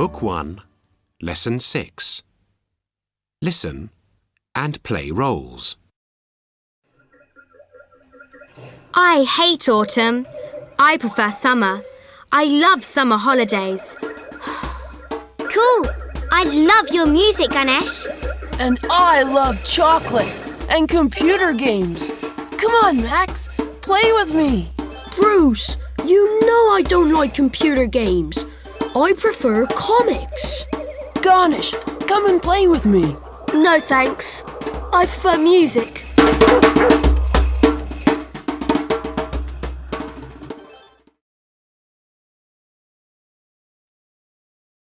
Book 1, Lesson 6. Listen and play roles. I hate autumn. I prefer summer. I love summer holidays. Cool. I love your music, Ganesh. And I love chocolate and computer games. Come on, Max, play with me. Bruce, you know I don't like computer games. I prefer comics. Ganesh, come and play with me. No thanks. I prefer music.